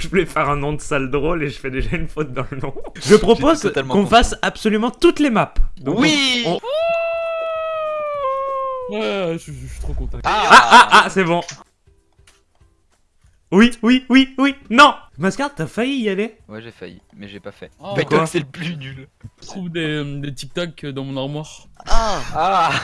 Je voulais faire un nom de salle drôle et je fais déjà une faute dans le nom. Je propose qu'on fasse absolument toutes les maps. Donc, Oui on- Ouais, je, je suis trop content. Ah ah ah, c'est bon. Oui, oui, oui, oui, non. Mascard, t'as failli y aller. Ouais, j'ai failli, mais j'ai pas fait. Ah, Fight quoi Talk, c'est le plus nul. Je trouve des, euh, des tic-tac dans mon armoire. Ah. Ah.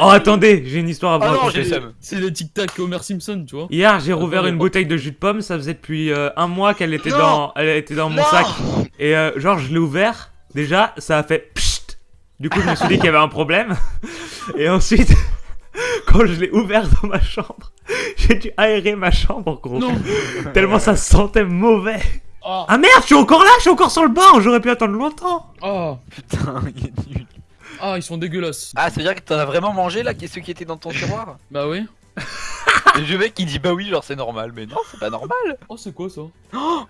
Oh, attendez, j'ai une histoire à vous Oh non, raconter. C'est des tic-tac Homer Simpson, tu vois. Hier, j'ai rouvert une mais- bouteille de jus de pomme, ça faisait depuis euh, un mois qu'elle était Non. dans elle était dans mon Non. sac. Et euh, genre je l'ai ouvert, déjà ça a fait pchit. Du coup, je me suis dit qu'il y avait un problème. Et ensuite quand je l'ai ouvert dans ma chambre, j'ai dû aérer ma chambre gros. Non Tellement ça sentait mauvais. Ah Ah merde, je suis encore là, je suis encore sur le banc, j'aurais pu attendre longtemps. Ah Putain, il est nul. Ah, ils sont dégueulasses. Ah, ça veut dire que t'en as vraiment mangé là, qui- ceux qui étaient dans ton tiroir? Bah oui. Et le mec il dit bah oui, genre c'est normal, mais non, c'est pas normal. Oh, c'est quoi ça? Non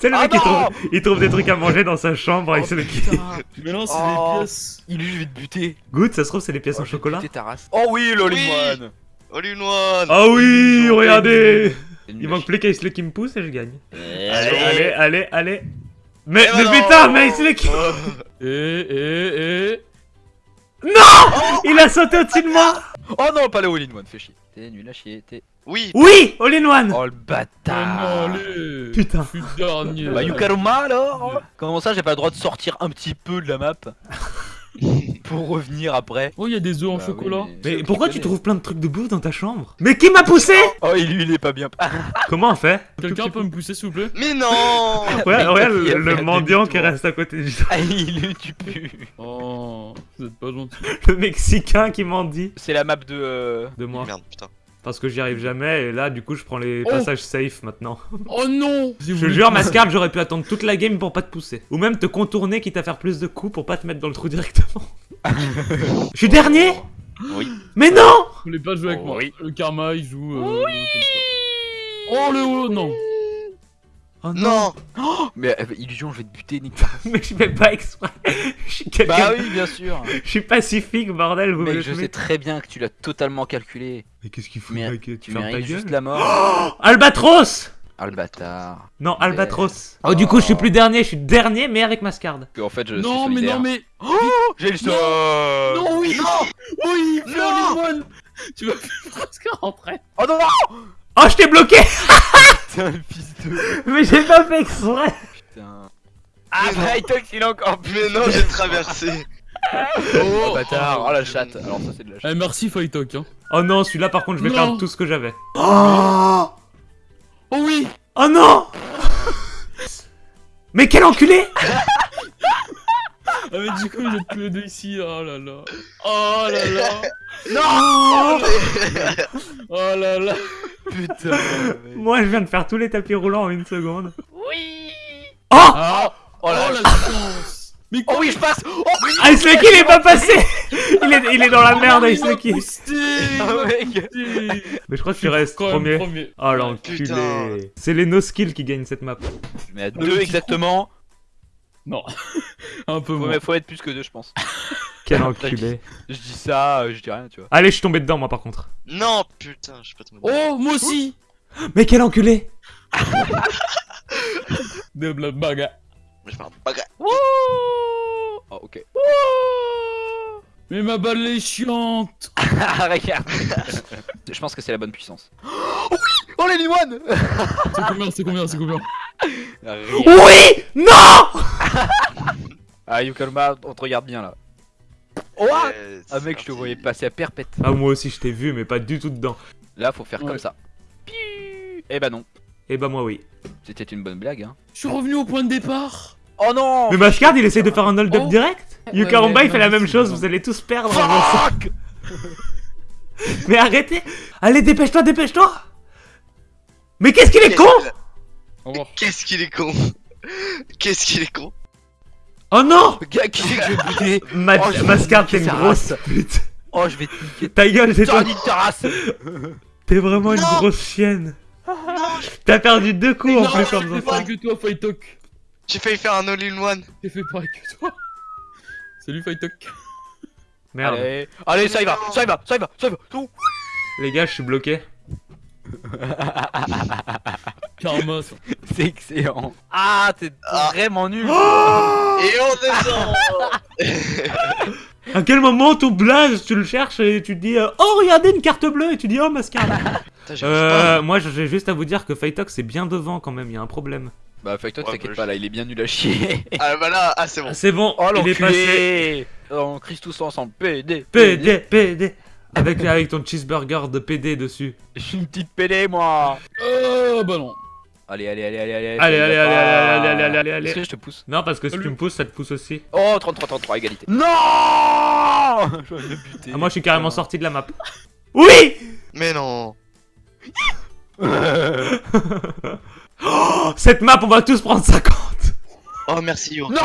C'est le Ah mec qui trouve, il trouve des trucs à manger dans sa chambre et Oh, c'est le qui. putain. Mais non, c'est Oh. des pièces. Il lui, je vais te buter. Goûte, ça se trouve c'est les pièces Oh, en vais chocolat. buter ta race. Oh oui, Oui. All in one Ah oui, regardez Il manque plus qu'Aisle qui me pousse et je gagne. Allez, Allez, allez, allez. Mais, Eh mais putain, mais Aisle qui... Oh. Et, et, et. Non Il a sauté au-dessus de moi Oh non, pas le all in one, fais chier. T'es nul à chier, t'es. Oui Oui All in one Oh le bâtard non, allez Putain. Bah Yukaruma alors Comment ça j'ai pas le droit de sortir un petit peu de la map? Pour revenir après. Oh, il y a des œufs en Bah chocolat. oui, Mais pourquoi tu trouves plein de trucs de bouffe dans ta chambre? Mais qui m'a poussé? Oh et lui il est pas bien. Comment on fait? Quelqu'un peut me pousser, s'il vous plaît? Mais non Ouais, le, mendiant qui reste à côté du Ah il est tu pues Oh, vous êtes pas gentil. Le Mexicain qui mendie. C'est la map de... euh, de moi. Merde, putain. Parce que j'y arrive jamais et là, du coup, je prends les Oh. passages safe maintenant. Oh non Je te jure, Mascard, j'aurais pu attendre toute la game pour pas te pousser. Ou même te contourner, quitte à faire plus de coups pour pas te mettre dans le trou directement. Je suis dernier Oui. Mais non Vous voulez pas jouer avec moi. Oui. Le karma, il joue. euh, comme ça. Oh le haut, non. Oh non, Non Mais euh, Illusion je vais te buter Nick. Mais je fais pas exprès Je suis. Bah oui bien sûr Je suis pacifique, bordel, vous Mec me je sais très bien que tu l'as totalement calculé Mais qu'est-ce qu'il fout, Mais mec Tu fermes ta juste la mort Albatros Ah le bâtard Non, Albatros. Oh, du coup, je suis plus dernier, je suis dernier, mais avec Mascard. Que, En fait je suis Non, mais non, mais. J'ai le Non. Non, oui Oui, Non. un one Tu vas presque rentrer. Oh non non Oh, je t'ai bloqué Fils de... Mais j'ai pas fait exprès Putain Ah Mais non. bah il est encore plus Mais non, j'ai traversé Oh bâtard Oh la chatte Alors ça c'est de la chatte Eh, merci Fightok, hein. Oh non, celui-là, par contre, je vais Non. perdre tout ce que j'avais. Oh Oh oui Oh non Mais quel enculé Ah, mais du coup, vous êtes tous les deux ici. Oh là là. Oh là là. Non Oh là là. Putain Moi, je viens de faire tous les tapis roulants en une seconde. Oui Oh Ah Oh la la chance Mais Oh oui je passe Oh oui Ice Lucky, il est pas passé il est, il est dans la merde, Ice Lucky. Ah, Mais je crois que tu restes premier. premier. Oh l'enculé. C'est les no-skills qui gagnent cette map. Mais à deux exactement Non. Un peu faut, moins. mais faut être plus que deux je pense. Quel enculé. Je dis ça, euh, je dis rien tu vois. Allez, je suis tombé dedans, moi, par contre. Non, putain, je sais pas te Oh, moi aussi. Mais quel enculé. De la baga. Mais je fais un bagarre. Oh ok. Mais ma balle est chiante. Regarde. Je pense que c'est la bonne puissance. Oh oui. Oh les one C'est combien, c'est combien, c'est combien? Oui. Non Ah Yukalma, on te regarde bien là Oh ah Eh, Ah mec je te voyais passer à perpète Ah, moi aussi, je t'ai vu, mais pas du tout dedans. Là faut faire Ouais. comme ça Piu Eh bah non Eh bah, moi, oui. C'était une bonne blague hein Je suis revenu au point de départ Oh non Mais Mashcard, il essaye de faire un hold-up Oh. direct Ouais, il fait non, la même chose, bon. vous allez tous perdre. Fuck Mais arrêtez Allez, dépêche-toi, dépêche-toi Mais qu'est-ce qu'il est con. Qu'est-ce qu'il est con Qu'est-ce qu'il est con Oh non Gars, qui c'est que je vais buter Ma Oh, je vais Mascard, niquer t'es une sa grosse pute. Oh je vais te niquer Ta gueule, c'est toi. Sors T'es vraiment une Non. grosse chienne. T'as perdu deux coups en non, plus j'ai en fait faisant ça. pareil que toi, Fightok. J'ai failli faire un all-in-one. J'ai fait pareil que toi. Salut, Fightok. Merde. Allez, allez ça y va, ça y va, ça y va, ça y va Tout. Les gars, je suis bloqué. Karma, ça. C'est excellent. Ah, t'es Ah. vraiment nul. Oh Et on descend À quel moment ton blaze, tu le cherches et tu te dis euh, Oh, regardez une carte bleue et tu dis Oh, pas. euh, moi, j'ai juste à vous dire que Fightox c'est bien devant quand même, il y a un problème. Bah, Ouais, t'inquiète bah, pas, là, il est bien nul à chier. Ah bah là, ah c'est bon. C'est bon, Oh, il est passé. On crie tous ensemble. PD. PD, PD. Avec, avec ton cheeseburger de PD dessus. Je suis une petite PD, moi. Oh, bah non. Allez, allez, allez, allez, allez. Allez, ça allez, y va allez, pas. allez, allez, allez, allez, allez. Est-ce que je te pousse Non, parce que si Salut. tu me pousses, ça te pousse aussi. Oh, 33, 33, égalité. Non Je vais me buter. Ah, moi, je suis carrément sorti de la map. Oui Mais non. Oh, Cette map, on va tous prendre 50 Oh merci Yo. Non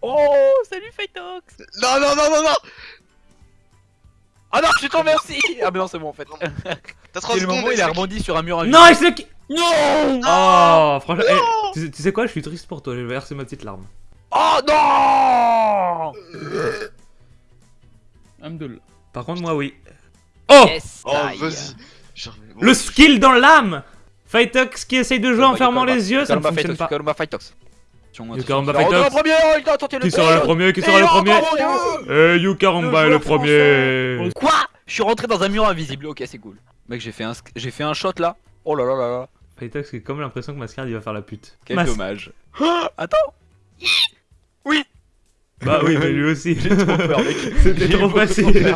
Oh, salut Phytox Non non non non non. Ah non, je suis tombé aussi Ah mais non, c'est bon en fait. T'as 30 C'est le secondes. moment où il a rebondi sur un mur invisible. Non, il se. Non Oh, franchement, eh, tu, sais, tu sais quoi, je suis triste pour toi, je vais verser ma petite larme. Oh non Amdel. Par contre, moi, oui. Oh Yes Oh vas-y. Le skill dans l'âme Fightox qui essaye de jouer en fermant les yeux, ça ne fonctionne pas. Calma Phytox. You Karamba Oh, Qui sera le premier Qui sera le premier Eh, Yukaramba est le premier Quoi Je suis rentré dans un mur invisible, ok c'est cool. Mec j'ai fait un j'ai fait un shot là. Oh là là là là. J'ai comme l'impression que Mascard il va faire la pute. Quel Mas- dommage. Attends Bah oui, mais lui aussi. J'ai trop peur mec. C'était trop facile.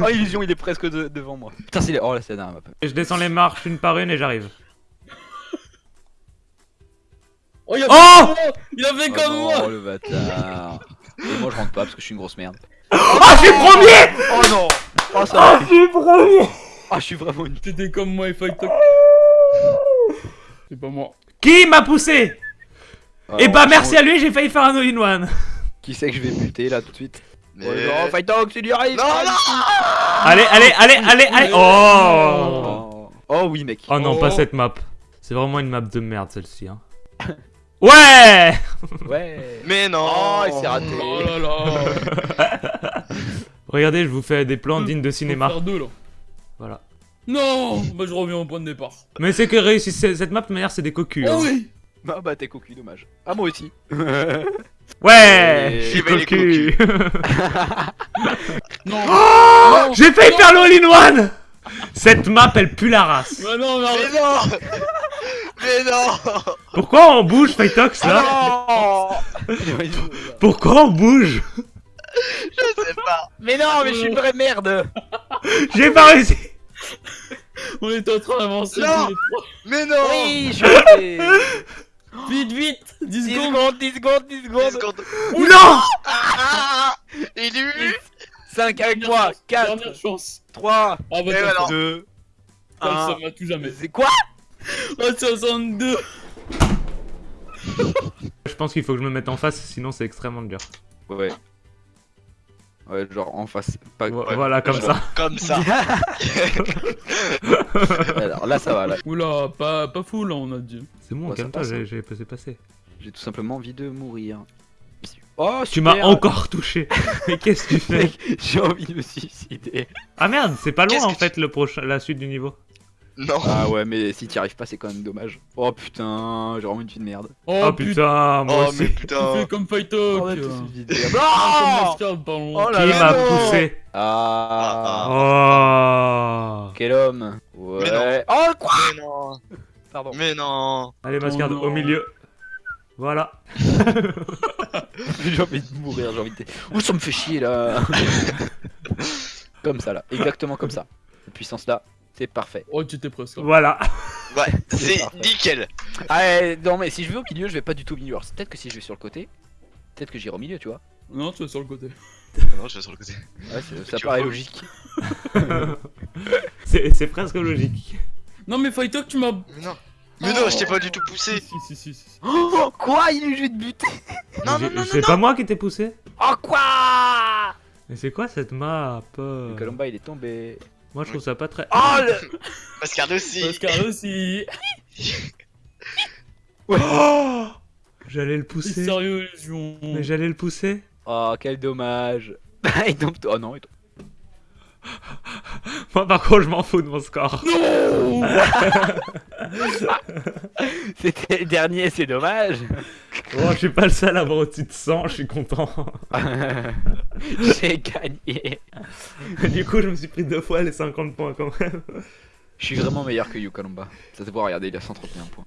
Oh illusion il est presque de- devant moi. Putain c'est les... Oh là c'est la dernière map. Je descends les marches une par une et j'arrive. Oh, il a Oh fait comme moi Il a fait Oh comme non, moi le bâtard. Et moi je rentre pas parce que je suis une grosse merde. Ah, je suis premier Oh non Oh ça Ah, va. je suis premier Ah je suis vraiment une... T'étais comme moi et Fight Talk. C'est pas moi. Qui m'a poussé Et bah Alors, merci à lui, j'ai failli faire un all-in-one. Qui c'est que je vais buter là tout de suite Mais... Oh non, Fight Dog, tu lui arrives Non non. Allez, allez, allez, allez, allez Oh Oh, oh oui mec. Oh non, Oh. pas cette map. C'est vraiment une map de merde celle-ci. Hein. Ouais Ouais. Mais non. Oh il s'est raté. Oh là là Regardez, je vous fais des plans dignes de cinéma. faire deux là. Voilà. Non Bah je reviens au point de départ. Mais c'est que réussi cette map de manière, c'est des cocus. Oh hein. oui Bah bah t'es cocu, dommage. Ah moi aussi. Ouais Et- Je suis les cocu Non Oh Non. J'ai failli Non. faire le all-in-one Cette map, elle pue la race. Bah non, mais Mais non. Mais non. Pourquoi on bouge, Fightox, là Ah non Pourquoi on bouge Je sais pas. Mais non, mais je suis une vraie merde J'ai pas réussi On était en train d'avancer Non. Mais non. Oui, je Vite, vite 10 10 secondes secondes, 10 secondes, 10 Dix secondes secondes. Non Ah. Il eu. 5 avec moi, 4, Dernière chance 3, Ah bah Et t'as voilà. fait. 2, Comme ça 1... va tout jamais C'est quoi? Oh 62 Je pense qu'il faut que je me mette en face, sinon c'est extrêmement dur. Ouais. Ouais, genre en face. Pas... Vo- Voilà, comme ça. Comme ça. Alors là, ça va, là. Oula, pas, pas fou là on a dit. C'est bon, Ouais, calme-toi, j'ai hein. passé passer. J'ai tout simplement envie de mourir. Oh, Tu m'as encore touché. Mais qu'est-ce que tu fais J'ai envie de me suicider. Ah merde, c'est pas loin en fait le prochain, la suite du niveau. Non. Ah ouais, mais si t'y arrives pas, c'est quand même dommage. Oh putain, j'ai vraiment une vie de merde. Oh, Oh, putain, moi Oh aussi. mais putain. fais comme Fight Talk On a tous euh. une vie de merde. Ah. Oh là Qui m'a poussé Ah, Oh quel homme. Ouais. Mais non. Oh quoi Mais non. Pardon. Mais non. Allez, Mascard, Oh au milieu. Voilà. J'ai envie de mourir, j'ai envie de. Ouh, ça me fait chier là Comme ça là, exactement comme ça. Cette puissance là, parfait. Oh tu étais presque. Voilà. Ouais, c'est nickel. Ah ouais, non mais si je vais au milieu, je vais pas du tout au milieu. Alors peut-être que si je vais sur le côté, peut-être que j'irai au milieu, tu vois. Non tu es sur le côté. Non, je vais sur le côté. Ouais, ça Tu paraît logique. C'est presque logique. Non mais Fight Talk tu m'as... Mais non. Mais non, je t'ai pas du tout poussé. Si si si si. si. Oh, quoi Il est juste Non, non, non, C'est pas moi qui t'ai poussé Oh quoi? Mais c'est quoi cette map? Le Colomba il est tombé. Moi je trouve ça pas très. Oh le Mascard aussi. Mascard aussi. Oh J'allais le pousser. sérieux Légion. Mais j'allais le pousser. Oh quel dommage Il tombe. Oh non, il tombe. Moi, par contre, je m'en fous de mon score. C'était le dernier, c'est dommage. Bon, je suis pas le seul à avoir au-dessus de 100, je suis content. J'ai gagné. du coup, je me suis pris deux fois les 50 points quand même. Je suis vraiment meilleur que Yukalumba. Ça se voit, regardez, il a 131 points.